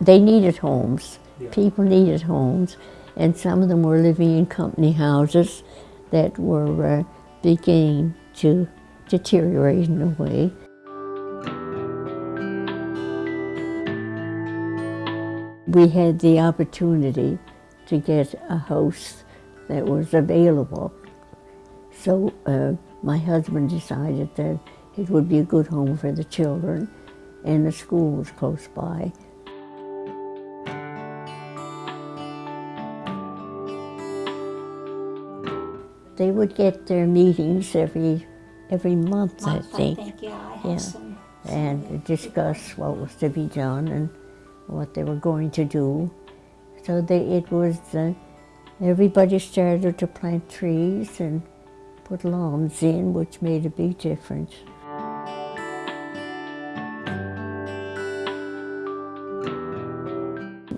they needed homes. Yeah. People needed homes, and some of them were living in company houses that were uh, beginning to deteriorate in a way. We had the opportunity to get a house that was available. So uh, my husband decided that it would be a good home for the children and the school was close by. They would get their meetings every every month, I Month, think, yeah, I have Yeah. some. and discuss what was to be done and what they were going to do. So they, it was, uh, everybody started to plant trees and put lawns in, which made a big difference.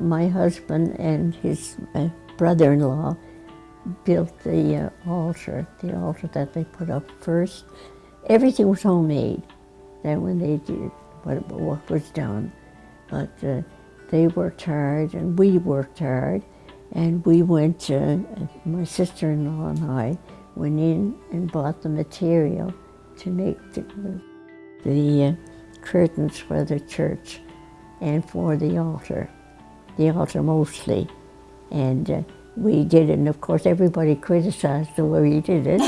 My husband and his uh, brother-in-law built the uh, altar, the altar that they put up first. Everything was homemade. Then when they did what, what was done, but uh, they worked hard and we worked hard, and we went. To, my sister-in-law and I went in and bought the material to make the, the uh, curtains for the church and for the altar, the altar mostly, and. We did it, and of course everybody criticized the way we did it.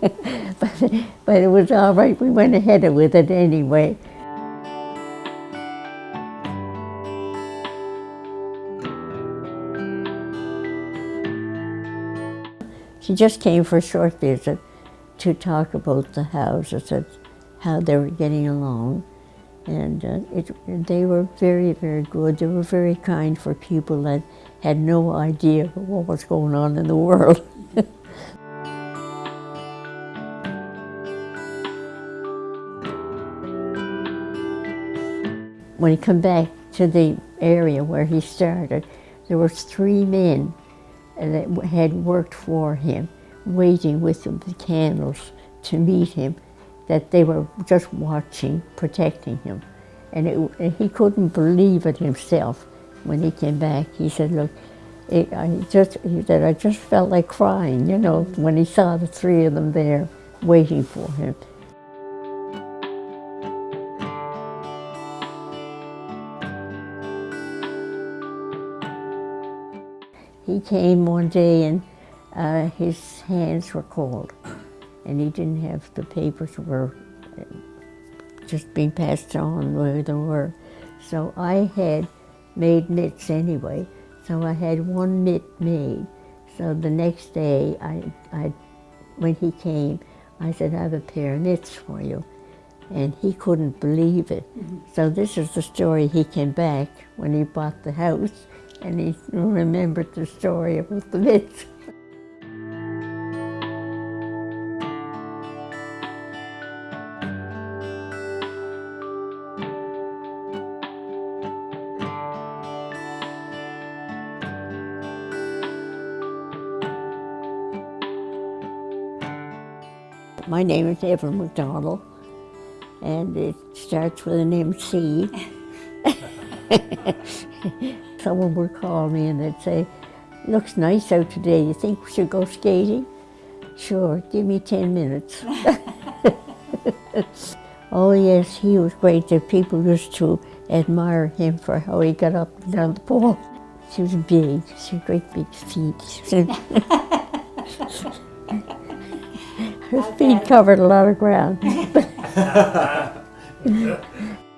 but, but it was all right, we went ahead with it anyway. She just came for a short visit to talk about the houses and how they were getting along. And uh, it, they were very, very good. They were very kind for people that had no idea what was going on in the world. when he come back to the area where he started, there was three men that had worked for him, waiting with the candles to meet him, that they were just watching, protecting him. And, it, and he couldn't believe it himself when he came back. He said, look, it, I just, he said, I just felt like crying, you know, when he saw the three of them there waiting for him. He came one day and uh, his hands were cold and he didn't have the papers were just being passed on where they were. So I had made mitts anyway. So I had one mitt made. So the next day, I, I, when he came, I said, I have a pair of mitts for you. And he couldn't believe it. Mm -hmm. So this is the story he came back when he bought the house and he remembered the story about the mitts. My name is Evelyn McDonald, and it starts with an MC. Someone would call me and they'd say, looks nice out today, you think we should go skating? Sure, give me 10 minutes. oh yes, he was great. The people used to admire him for how he got up and down the pole. She was big, she had great big feet. Her feet covered a lot of ground.